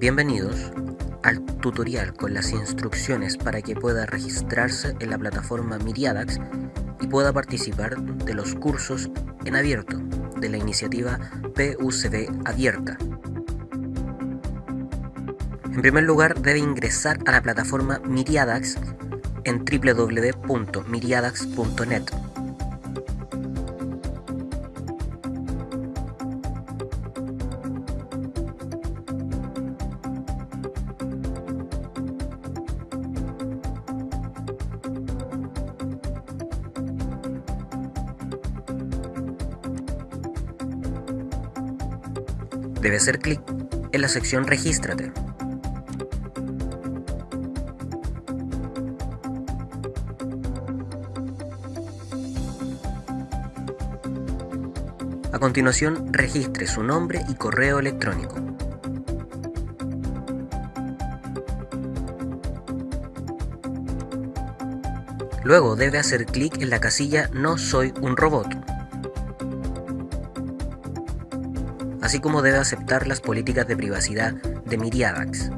Bienvenidos al tutorial con las instrucciones para que pueda registrarse en la plataforma Miriadax y pueda participar de los cursos en abierto de la iniciativa PUCB Abierta. En primer lugar, debe ingresar a la plataforma Miriadax en www.miriadax.net. Debe hacer clic en la sección Regístrate. A continuación, registre su nombre y correo electrónico. Luego debe hacer clic en la casilla No soy un robot. Así como debe aceptar las políticas de privacidad de Miriadax.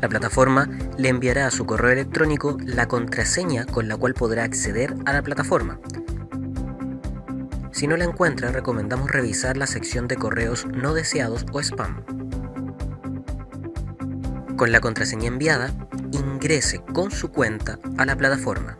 La plataforma le enviará a su correo electrónico la contraseña con la cual podrá acceder a la plataforma. Si no la encuentra, recomendamos revisar la sección de correos no deseados o spam. Con la contraseña enviada, ingrese con su cuenta a la plataforma.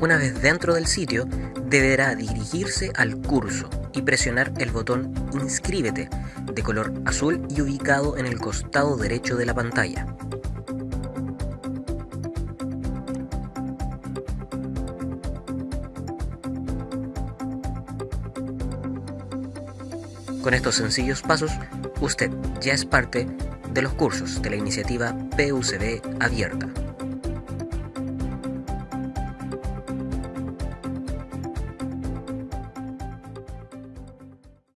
Una vez dentro del sitio, deberá dirigirse al curso y presionar el botón Inscríbete de color azul y ubicado en el costado derecho de la pantalla. Con estos sencillos pasos, usted ya es parte de los cursos de la iniciativa PUCB Abierta.